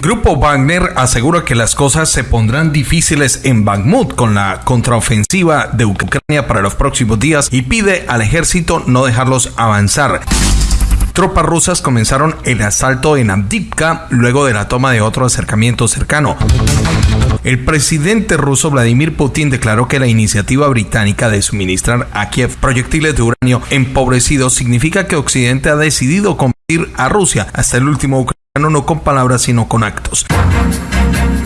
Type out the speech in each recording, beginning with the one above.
Grupo Wagner asegura que las cosas se pondrán difíciles en Bakhmut con la contraofensiva de Ucrania para los próximos días y pide al ejército no dejarlos avanzar tropas rusas comenzaron el asalto en Abdivka luego de la toma de otro acercamiento cercano. El presidente ruso Vladimir Putin declaró que la iniciativa británica de suministrar a Kiev proyectiles de uranio empobrecidos significa que Occidente ha decidido combatir a Rusia hasta el último ucraniano no con palabras sino con actos.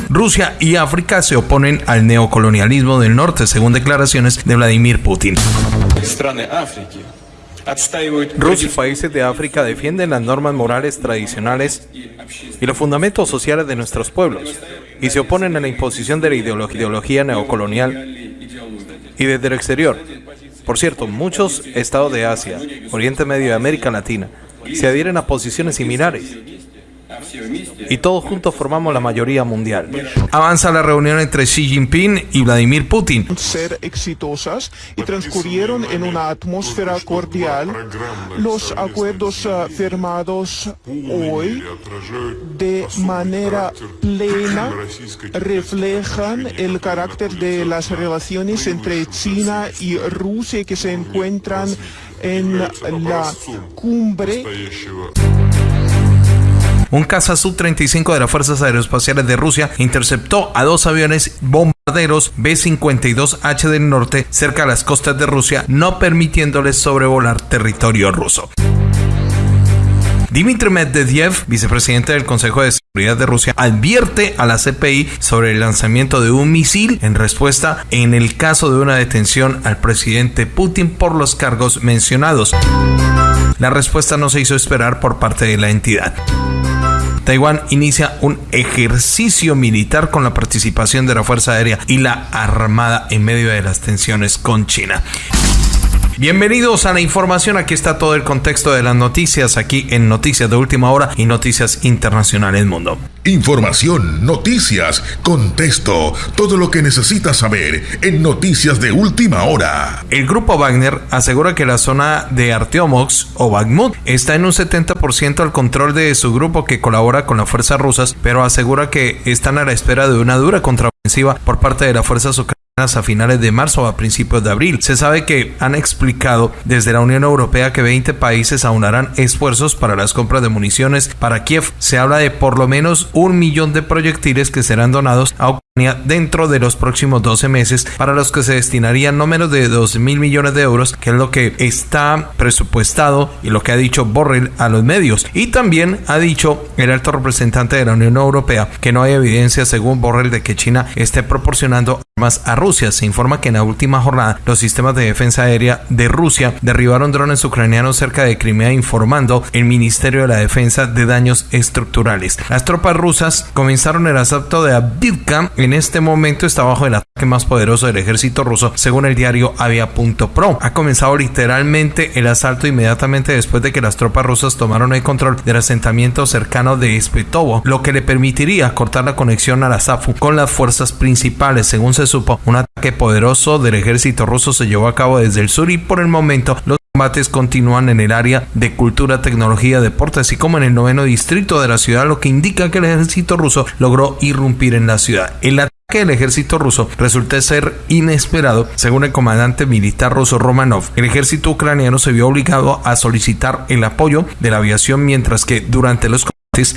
Rusia y África se oponen al neocolonialismo del norte, según declaraciones de Vladimir Putin. Rusia y países de África defienden las normas morales tradicionales y los fundamentos sociales de nuestros pueblos y se oponen a la imposición de la ideología neocolonial y desde el exterior. Por cierto, muchos estados de Asia, Oriente Medio y América Latina se adhieren a posiciones similares y todos juntos formamos la mayoría mundial. Avanza la reunión entre Xi Jinping y Vladimir Putin. Ser exitosas y transcurrieron en una atmósfera cordial. Los acuerdos ah, firmados hoy de manera plena reflejan el carácter de las relaciones entre China y Rusia que se encuentran en la cumbre un caza Su-35 de las Fuerzas Aeroespaciales de Rusia interceptó a dos aviones bombarderos B-52H del norte cerca de las costas de Rusia, no permitiéndoles sobrevolar territorio ruso. Dmitry Medvedev, vicepresidente del Consejo de de Rusia, advierte a la CPI sobre el lanzamiento de un misil en respuesta en el caso de una detención al presidente Putin por los cargos mencionados. La respuesta no se hizo esperar por parte de la entidad. Taiwán inicia un ejercicio militar con la participación de la Fuerza Aérea y la Armada en medio de las tensiones con China. Bienvenidos a la información. Aquí está todo el contexto de las noticias aquí en Noticias de Última Hora y Noticias Internacionales Mundo. Información, noticias, contexto, todo lo que necesitas saber en Noticias de Última Hora. El grupo Wagner asegura que la zona de Arteomox o Bakhmut está en un 70% al control de su grupo que colabora con las fuerzas rusas, pero asegura que están a la espera de una dura contraofensiva por parte de las fuerzas ucranianas a finales de marzo o a principios de abril. Se sabe que han explicado desde la Unión Europea que 20 países aunarán esfuerzos para las compras de municiones para Kiev. Se habla de por lo menos un millón de proyectiles que serán donados a dentro de los próximos 12 meses para los que se destinarían no menos de 2 mil millones de euros, que es lo que está presupuestado y lo que ha dicho Borrell a los medios. Y también ha dicho el alto representante de la Unión Europea que no hay evidencia según Borrell de que China esté proporcionando armas a Rusia. Se informa que en la última jornada los sistemas de defensa aérea de Rusia derribaron drones ucranianos cerca de Crimea informando el Ministerio de la Defensa de daños estructurales. Las tropas rusas comenzaron el asalto de Abdivka. En este momento está bajo el ataque más poderoso del ejército ruso según el diario Avia.pro. Ha comenzado literalmente el asalto inmediatamente después de que las tropas rusas tomaron el control del asentamiento cercano de Espetovo, lo que le permitiría cortar la conexión a la SAFU con las fuerzas principales según se supo un ataque poderoso del ejército ruso se llevó a cabo desde el sur y por el momento los combates continúan en el área de cultura, tecnología, deporte, así como en el noveno distrito de la ciudad, lo que indica que el ejército ruso logró irrumpir en la ciudad. El ataque del ejército ruso resulta ser inesperado, según el comandante militar ruso Romanov. El ejército ucraniano se vio obligado a solicitar el apoyo de la aviación, mientras que durante los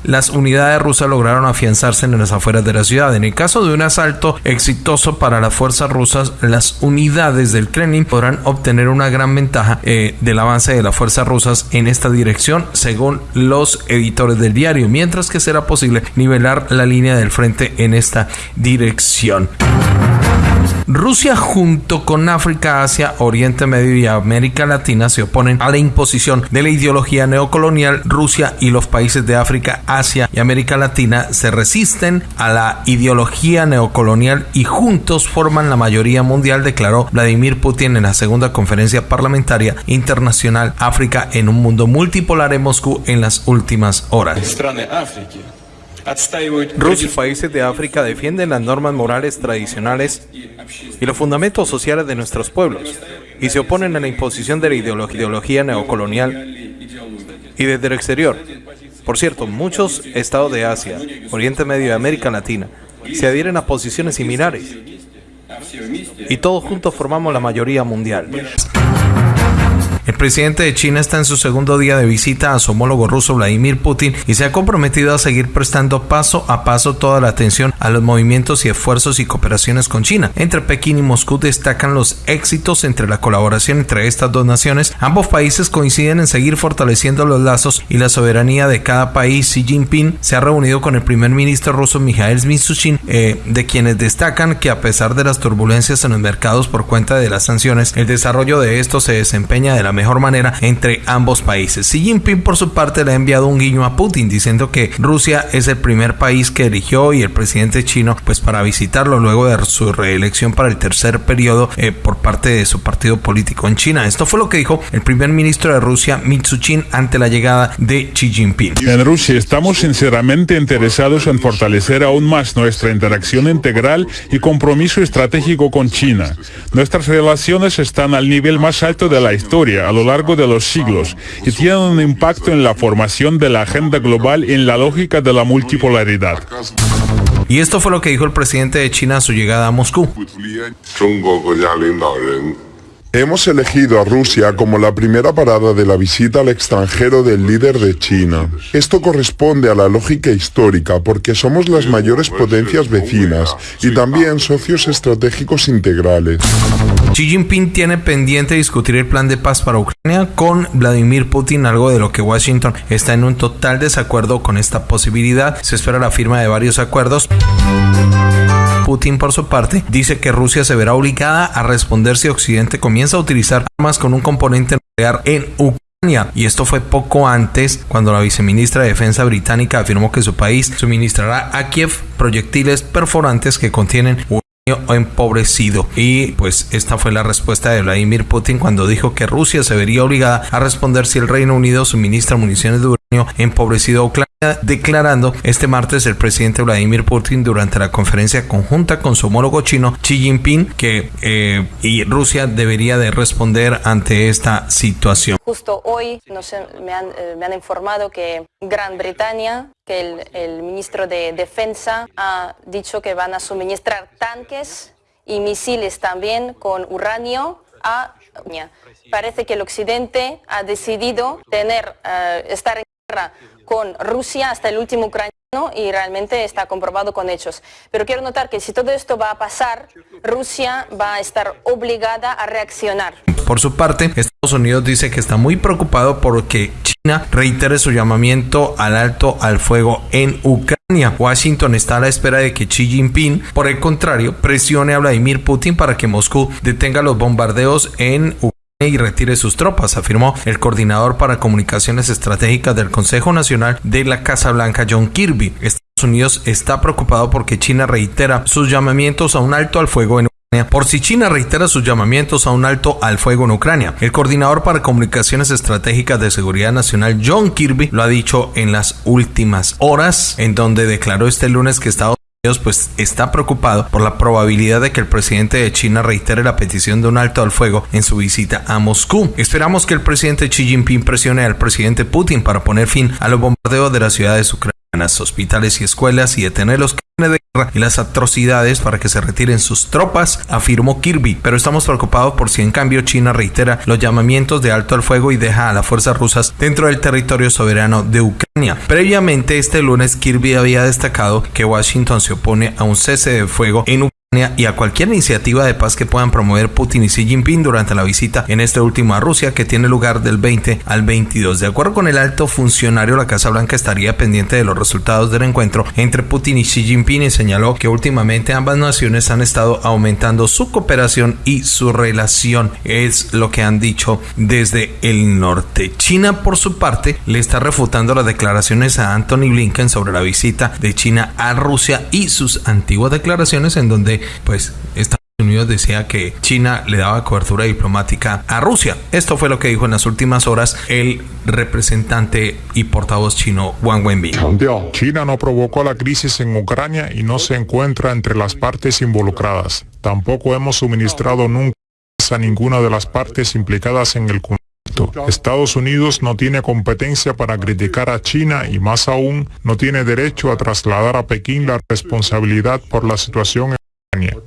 las unidades rusas lograron afianzarse en las afueras de la ciudad. En el caso de un asalto exitoso para las fuerzas rusas, las unidades del Kremlin podrán obtener una gran ventaja eh, del avance de las fuerzas rusas en esta dirección, según los editores del diario, mientras que será posible nivelar la línea del frente en esta dirección. Rusia junto con África, Asia, Oriente Medio y América Latina se oponen a la imposición de la ideología neocolonial. Rusia y los países de África, Asia y América Latina se resisten a la ideología neocolonial y juntos forman la mayoría mundial, declaró Vladimir Putin en la segunda conferencia parlamentaria internacional África en un mundo multipolar en Moscú en las últimas horas. Rusia y países de África defienden las normas morales tradicionales y los fundamentos sociales de nuestros pueblos y se oponen a la imposición de la ideología neocolonial y desde el exterior. Por cierto, muchos estados de Asia, Oriente Medio y América Latina se adhieren a posiciones similares. Y todos juntos formamos la mayoría mundial. El presidente de China está en su segundo día de visita a su homólogo ruso Vladimir Putin y se ha comprometido a seguir prestando paso a paso toda la atención a los movimientos y esfuerzos y cooperaciones con China. Entre Pekín y Moscú destacan los éxitos entre la colaboración entre estas dos naciones. Ambos países coinciden en seguir fortaleciendo los lazos y la soberanía de cada país. Xi Jinping se ha reunido con el primer ministro ruso Mikhail Mishustin, eh, de quienes destacan que a pesar de las turbulencias en los mercados por cuenta de las sanciones, el desarrollo de esto se desempeña de la mejor manera entre ambos países. Xi Jinping por su parte le ha enviado un guiño a Putin diciendo que Rusia es el primer país que eligió y el presidente chino pues para visitarlo luego de su reelección para el tercer periodo eh, por parte de su partido político en China. Esto fue lo que dijo el primer ministro de Rusia Mitsuchin ante la llegada de Xi Jinping. En Rusia estamos sinceramente interesados en fortalecer aún más nuestra interacción integral y compromiso estratégico con China. Nuestras relaciones están al nivel más alto de la historia a lo largo de los siglos y tienen un impacto en la formación de la agenda global en la lógica de la multipolaridad. Y esto fue lo que dijo el presidente de China a su llegada a Moscú. Hemos elegido a Rusia como la primera parada de la visita al extranjero del líder de China. Esto corresponde a la lógica histórica porque somos las mayores potencias vecinas y también socios estratégicos integrales. Xi Jinping tiene pendiente discutir el plan de paz para Ucrania con Vladimir Putin, algo de lo que Washington está en un total desacuerdo con esta posibilidad. Se espera la firma de varios acuerdos. Putin, por su parte, dice que Rusia se verá obligada a responder si Occidente comienza a utilizar armas con un componente nuclear en Ucrania. Y esto fue poco antes cuando la viceministra de Defensa británica afirmó que su país suministrará a Kiev proyectiles perforantes que contienen empobrecido. Y pues esta fue la respuesta de Vladimir Putin cuando dijo que Rusia se vería obligada a responder si el Reino Unido suministra municiones de uranio empobrecido a Ucrania declarando este martes el presidente Vladimir Putin durante la conferencia conjunta con su homólogo chino Xi Jinping que eh, y Rusia debería de responder ante esta situación. Justo hoy me, han, eh, me, han, informado que Gran Bretaña, que el, el ministro de Defensa ha dicho que van a suministrar tanques y misiles también con uranio a Parece que el Occidente ha decidido tener, uh, estar en con Rusia hasta el último ucraniano y realmente está comprobado con hechos. Pero quiero notar que si todo esto va a pasar, Rusia va a estar obligada a reaccionar. Por su parte, Estados Unidos dice que está muy preocupado porque China reitere su llamamiento al alto al fuego en Ucrania. Washington está a la espera de que Xi Jinping, por el contrario, presione a Vladimir Putin para que Moscú detenga los bombardeos en Ucrania y retire sus tropas, afirmó el coordinador para comunicaciones estratégicas del Consejo Nacional de la Casa Blanca, John Kirby. Estados Unidos está preocupado porque China reitera sus llamamientos a un alto al fuego en Ucrania. Por si China reitera sus llamamientos a un alto al fuego en Ucrania, el coordinador para comunicaciones estratégicas de seguridad nacional, John Kirby, lo ha dicho en las últimas horas, en donde declaró este lunes que Estados pues está preocupado por la probabilidad de que el presidente de China reitere la petición de un alto al fuego en su visita a Moscú. Esperamos que el presidente Xi Jinping presione al presidente Putin para poner fin a los bombardeos de las ciudades ucranianas, hospitales y escuelas y detener los de guerra y las atrocidades para que se retiren sus tropas, afirmó Kirby, pero estamos preocupados por si en cambio China reitera los llamamientos de alto al fuego y deja a las fuerzas rusas dentro del territorio soberano de Ucrania. Previamente este lunes Kirby había destacado que Washington se opone a un cese de fuego en Ucrania y a cualquier iniciativa de paz que puedan promover Putin y Xi Jinping durante la visita en este último a Rusia que tiene lugar del 20 al 22. De acuerdo con el alto funcionario, la Casa Blanca estaría pendiente de los resultados del encuentro entre Putin y Xi Jinping y señaló que últimamente ambas naciones han estado aumentando su cooperación y su relación. Es lo que han dicho desde el norte. China, por su parte, le está refutando las declaraciones a Anthony Blinken sobre la visita de China a Rusia y sus antiguas declaraciones en donde pues Estados Unidos decía que China le daba cobertura diplomática a Rusia. Esto fue lo que dijo en las últimas horas el representante y portavoz chino Wang Wenbin. China no provocó la crisis en Ucrania y no se encuentra entre las partes involucradas. Tampoco hemos suministrado nunca a ninguna de las partes implicadas en el conflicto. Estados Unidos no tiene competencia para criticar a China y más aún no tiene derecho a trasladar a Pekín la responsabilidad por la situación Ucrania.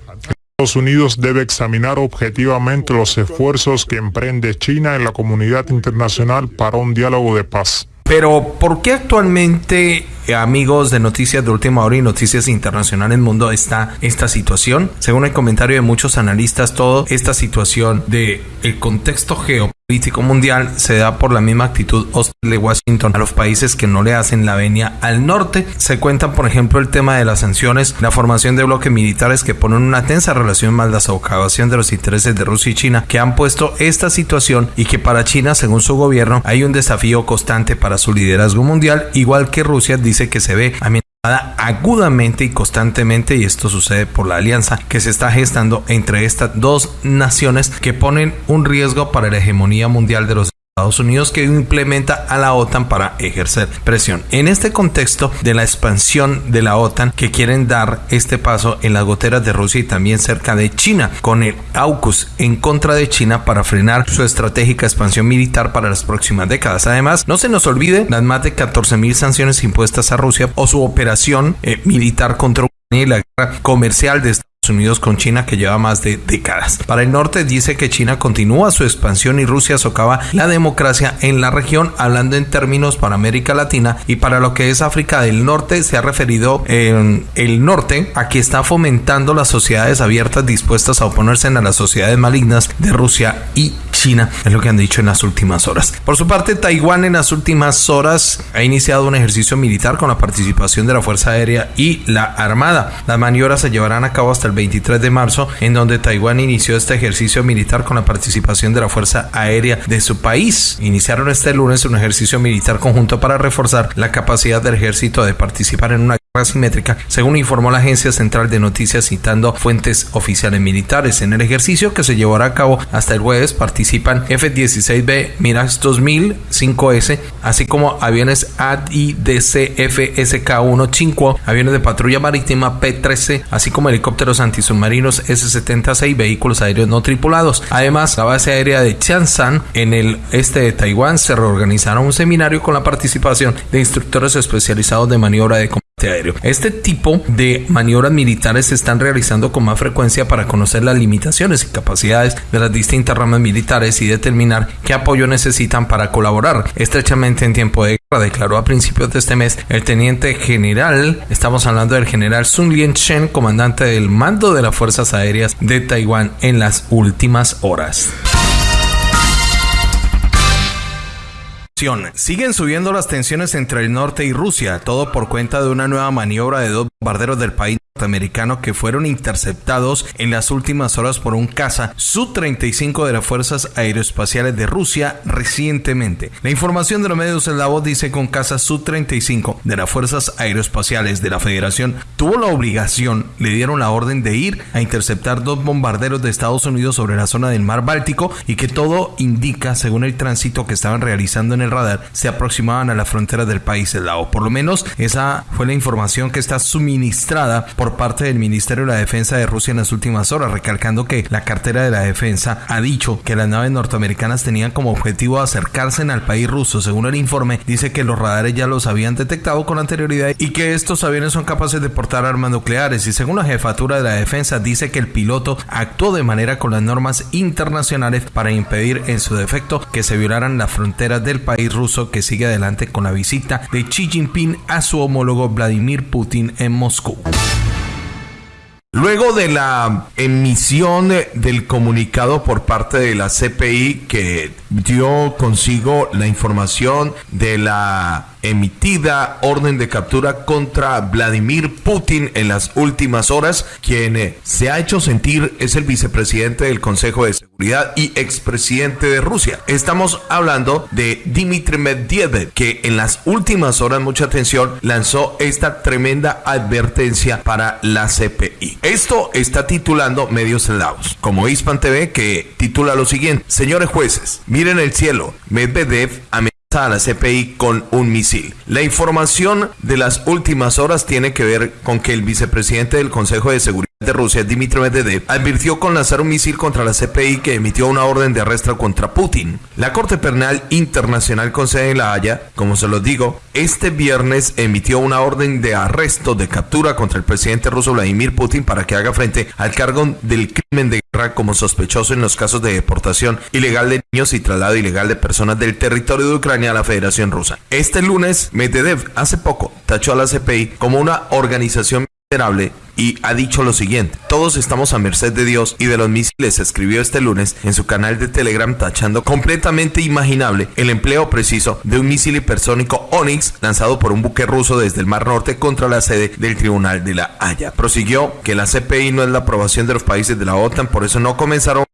Estados Unidos debe examinar objetivamente los esfuerzos que emprende China en la comunidad internacional para un diálogo de paz. Pero, ¿por qué actualmente, eh, amigos de Noticias de Última Hora y Noticias Internacionales Mundo, está esta situación? Según el comentario de muchos analistas, toda esta situación de el contexto geopolítico mundial se da por la misma actitud hostil de Washington a los países que no le hacen la venia al norte. Se cuentan, por ejemplo, el tema de las sanciones, la formación de bloques militares que ponen una tensa relación más la socavación de los intereses de Rusia y China, que han puesto esta situación y que para China, según su gobierno, hay un desafío constante para su liderazgo mundial, igual que Rusia dice que se ve agudamente y constantemente y esto sucede por la alianza que se está gestando entre estas dos naciones que ponen un riesgo para la hegemonía mundial de los Estados Unidos que implementa a la OTAN para ejercer presión. En este contexto de la expansión de la OTAN que quieren dar este paso en las goteras de Rusia y también cerca de China, con el AUKUS en contra de China para frenar su estratégica expansión militar para las próximas décadas. Además, no se nos olvide las más de 14.000 sanciones impuestas a Rusia o su operación eh, militar contra Ucrania y la guerra comercial de Estados Unidos con China que lleva más de décadas. Para el norte dice que China continúa su expansión y Rusia socava la democracia en la región, hablando en términos para América Latina y para lo que es África del Norte se ha referido en el norte a que está fomentando las sociedades abiertas dispuestas a oponerse a las sociedades malignas de Rusia y China, es lo que han dicho en las últimas horas. Por su parte, Taiwán en las últimas horas ha iniciado un ejercicio militar con la participación de la Fuerza Aérea y la Armada. Las maniobras se llevarán a cabo hasta el 23 de marzo, en donde Taiwán inició este ejercicio militar con la participación de la Fuerza Aérea de su país. Iniciaron este lunes un ejercicio militar conjunto para reforzar la capacidad del ejército de participar en una guerra simétrica, según informó la Agencia Central de Noticias citando fuentes oficiales militares. En el ejercicio que se llevará a cabo hasta el jueves participan F-16B Mirage 2000 5S, así como aviones AIDC FSK-1 5, aviones de patrulla marítima P-13, así como helicópteros antisubmarinos S-76 vehículos aéreos no tripulados. Además, la base aérea de Chansan en el este de Taiwán se reorganizará un seminario con la participación de instructores especializados de maniobra de combate aéreo. Este tipo de maniobras militares se están realizando con más frecuencia para conocer las limitaciones y capacidades de las distintas ramas militares y determinar qué apoyo necesitan para colaborar estrechamente en tiempo de guerra, declaró a principios de este mes el teniente general, estamos hablando del general Sun Lien Chen, comandante del mando de las Fuerzas Aéreas de Taiwán en las últimas horas. Siguen subiendo las tensiones entre el norte y Rusia, todo por cuenta de una nueva maniobra de dos bombarderos del país que fueron interceptados en las últimas horas por un caza Su-35 de las Fuerzas Aeroespaciales de Rusia recientemente. La información de los medios de la voz dice que un caza Su-35 de las Fuerzas Aeroespaciales de la Federación tuvo la obligación, le dieron la orden de ir a interceptar dos bombarderos de Estados Unidos sobre la zona del mar Báltico y que todo indica, según el tránsito que estaban realizando en el radar, se aproximaban a la frontera del país eslavo. Por lo menos esa fue la información que está suministrada por parte del Ministerio de la Defensa de Rusia en las últimas horas, recalcando que la cartera de la defensa ha dicho que las naves norteamericanas tenían como objetivo acercarse al país ruso. Según el informe, dice que los radares ya los habían detectado con anterioridad y que estos aviones son capaces de portar armas nucleares. Y según la jefatura de la defensa, dice que el piloto actuó de manera con las normas internacionales para impedir en su defecto que se violaran las fronteras del país ruso que sigue adelante con la visita de Xi Jinping a su homólogo Vladimir Putin en Moscú. Luego de la emisión del comunicado por parte de la CPI que dio consigo la información de la emitida orden de captura contra Vladimir Putin en las últimas horas. Quien eh, se ha hecho sentir es el vicepresidente del Consejo de Seguridad y expresidente de Rusia. Estamos hablando de Dmitry Medvedev, que en las últimas horas, mucha atención, lanzó esta tremenda advertencia para la CPI. Esto está titulando medios lados, como Hispan TV, que titula lo siguiente: Señores jueces, miren el cielo. Medvedev amenaza a la CPI con un misil. La información de las últimas horas tiene que ver con que el vicepresidente del Consejo de Seguridad de Rusia, Dmitry Medvedev, advirtió con lanzar un misil contra la CPI que emitió una orden de arresto contra Putin. La Corte Penal Internacional con sede en La Haya, como se los digo, este viernes emitió una orden de arresto de captura contra el presidente ruso Vladimir Putin para que haga frente al cargo del crimen de guerra como sospechoso en los casos de deportación ilegal de niños y traslado ilegal de personas del territorio de Ucrania a la Federación Rusa. Este lunes, Medvedev hace poco tachó a la CPI como una organización y ha dicho lo siguiente, todos estamos a merced de Dios y de los misiles, escribió este lunes en su canal de Telegram tachando completamente imaginable el empleo preciso de un misil hipersónico Onyx lanzado por un buque ruso desde el Mar Norte contra la sede del Tribunal de la Haya. Prosiguió que la CPI no es la aprobación de los países de la OTAN, por eso no comenzaron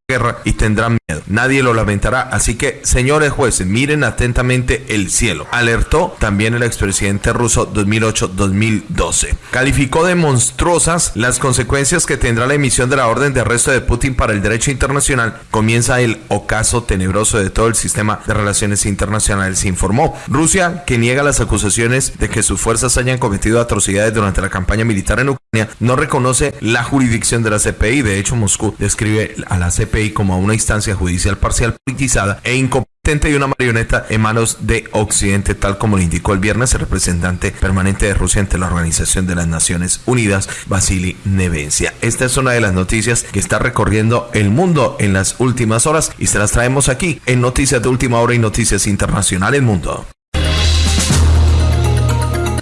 y tendrán miedo. Nadie lo lamentará, así que señores jueces, miren atentamente el cielo. Alertó también el expresidente ruso 2008-2012. Calificó de monstruosas las consecuencias que tendrá la emisión de la orden de arresto de Putin para el derecho internacional. Comienza el ocaso tenebroso de todo el sistema de relaciones internacionales, informó. Rusia, que niega las acusaciones de que sus fuerzas hayan cometido atrocidades durante la campaña militar en Ucrania, no reconoce la jurisdicción de la CPI. De hecho, Moscú describe a la CPI como una instancia judicial parcial politizada e incompetente y una marioneta en manos de Occidente, tal como lo indicó el viernes el representante permanente de Rusia ante la Organización de las Naciones Unidas, Vasily Nevencia. Esta es una de las noticias que está recorriendo el mundo en las últimas horas y se las traemos aquí en Noticias de Última Hora y Noticias Internacionales Mundo.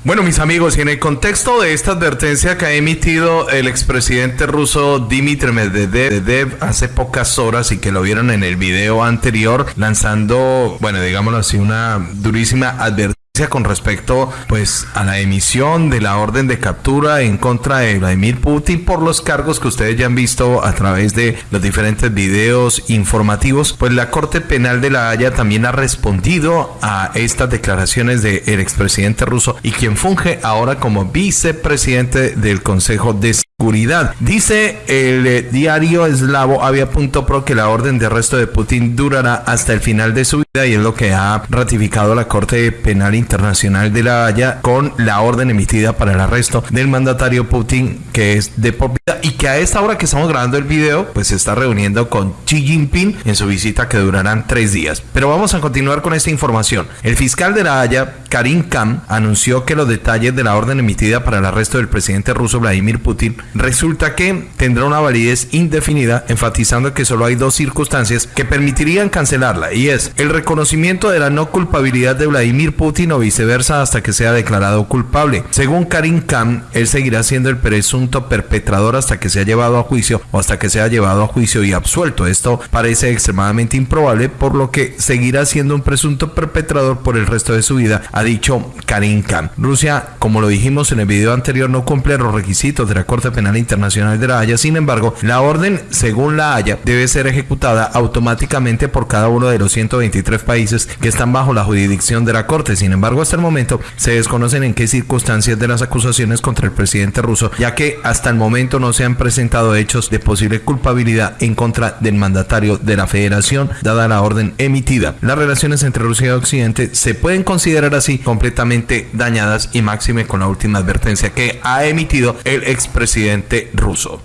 Bueno, mis amigos, y en el contexto de esta advertencia que ha emitido el expresidente ruso Dmitry Medvedev hace pocas horas y que lo vieron en el video anterior, lanzando, bueno, digámoslo así, una durísima advertencia con respecto pues a la emisión de la orden de captura en contra de Vladimir Putin por los cargos que ustedes ya han visto a través de los diferentes videos informativos pues la Corte Penal de la Haya también ha respondido a estas declaraciones del expresidente ruso y quien funge ahora como vicepresidente del Consejo de Seguridad. Dice el diario eslavo avia.pro que la orden de arresto de Putin durará hasta el final de su vida y es lo que ha ratificado la Corte Penal Internacional de la Haya con la orden emitida para el arresto del mandatario Putin que es de por vida y que a esta hora que estamos grabando el video pues se está reuniendo con Xi Jinping en su visita que durarán tres días. Pero vamos a continuar con esta información. El fiscal de la Haya, Karim Khan, anunció que los detalles de la orden emitida para el arresto del presidente ruso Vladimir Putin resulta que tendrá una validez indefinida, enfatizando que solo hay dos circunstancias que permitirían cancelarla y es el reconocimiento de la no culpabilidad de Vladimir Putin o viceversa hasta que sea declarado culpable. Según Karim Khan, él seguirá siendo el presunto perpetrador hasta que sea llevado a juicio o hasta que sea llevado a juicio y absuelto. Esto parece extremadamente improbable, por lo que seguirá siendo un presunto perpetrador por el resto de su vida, ha dicho Karim Khan. Rusia, como lo dijimos en el video anterior, no cumple los requisitos de la Corte Penal Internacional de la Haya. Sin embargo, la orden, según la Haya, debe ser ejecutada automáticamente por cada uno de los 123 países que están bajo la jurisdicción de la Corte. Sin embargo, hasta el momento se desconocen en qué circunstancias de las acusaciones contra el presidente ruso, ya que hasta el momento no se han presentado hechos de posible culpabilidad en contra del mandatario de la federación, dada la orden emitida. Las relaciones entre Rusia y Occidente se pueden considerar así completamente dañadas y máxime con la última advertencia que ha emitido el expresidente ruso.